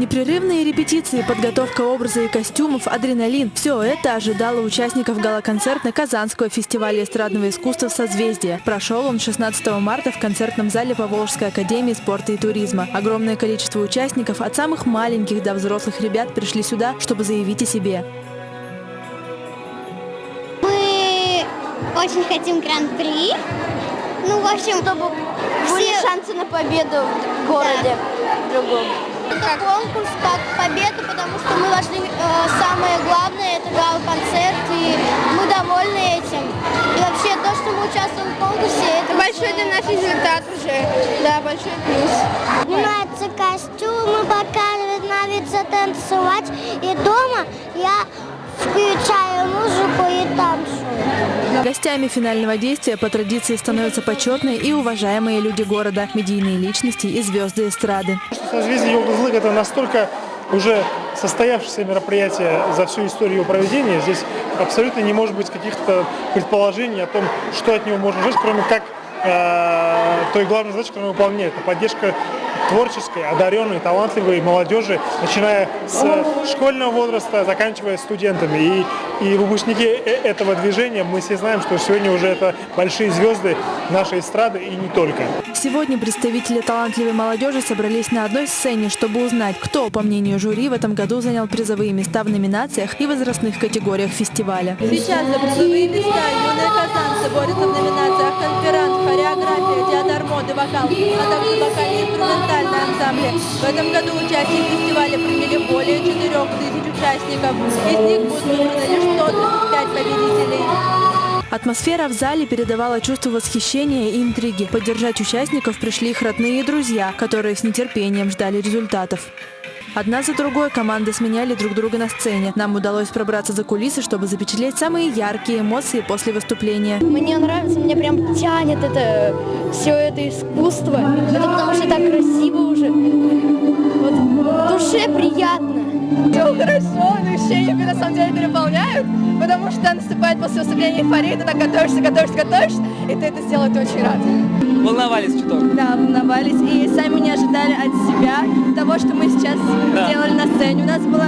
Непрерывные репетиции, подготовка образа и костюмов, адреналин – все это ожидало участников гала-концерта Казанского фестиваля эстрадного искусства «Созвездие». Прошел он 16 марта в концертном зале Поволжской академии спорта и туризма. Огромное количество участников, от самых маленьких до взрослых ребят, пришли сюда, чтобы заявить о себе. Мы очень хотим гран-при. Ну, в общем, чтобы Были все... шансы на победу в городе другом. Это конкурс как победа, потому что мы вошли, э, самое главное, это гал-концерт, и мы довольны этим. И вообще то, что мы участвуем в конкурсе, это Большой для нас результат уже. Да, большой плюс. Снимаются костюмы, показывают, нравится танцевать. И дома я Гостями финального действия по традиции становятся почетные и уважаемые люди города, медийные личности и звезды эстрады. Созвездие Йога-Злык – это настолько уже состоявшееся мероприятие за всю историю его проведения. Здесь абсолютно не может быть каких-то предположений о том, что от него можно ждать, кроме как э, той главной задачи, которую он выполняет. Это поддержка творческой, одаренной, талантливой молодежи, начиная с школьного возраста, заканчивая студентами. И, и выпускники э- этого движения, мы все знаем, что сегодня уже это большие звезды нашей эстрады и не только. Сегодня представители талантливой молодежи собрались на одной сцене, чтобы узнать, кто, по мнению жюри, в этом году занял призовые места в номинациях и возрастных категориях фестиваля. Сейчас за призовые места юные казанцы борются в номинациях конферант, хореография, моды, вокал, а также вокально-инструментальные ансамбли. В этом году участие в фестивале приняли более 4 тысяч участников. Из них будут выбраны лишь 135 победителей. Атмосфера в зале передавала чувство восхищения и интриги. Поддержать участников пришли их родные и друзья, которые с нетерпением ждали результатов. Одна за другой команды сменяли друг друга на сцене. Нам удалось пробраться за кулисы, чтобы запечатлеть самые яркие эмоции после выступления. Мне нравится, мне прям тянет это все это искусство. Это потому что так красиво уже. Вот душе приятно. Все хорошо, но ощущения на самом деле переполняют, потому что наступает после выступления эйфория, ты так готовишься, готовишься, готовишься, и ты это сделал, ты очень рад. Волновались чуток. Да, волновались и сами не ожидали от себя того, что мы сейчас Да. сделали на сцене. У нас была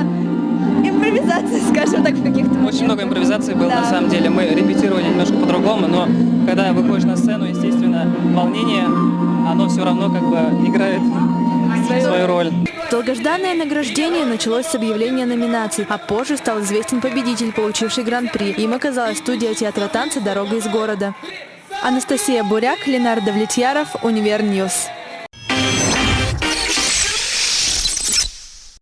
скажем так, в каких-то Очень много импровизаций было, Да. на самом деле. Мы репетировали немножко по-другому, но когда выходишь на сцену, естественно, волнение, оно все равно как бы играет свою роль. Долгожданное награждение началось с объявления номинаций, а позже стал известен победитель, получивший гран-при. Им оказалась студия театра танца «Дорога из города». Анастасия Буряк, Ленар Давлетьяров, Univer News.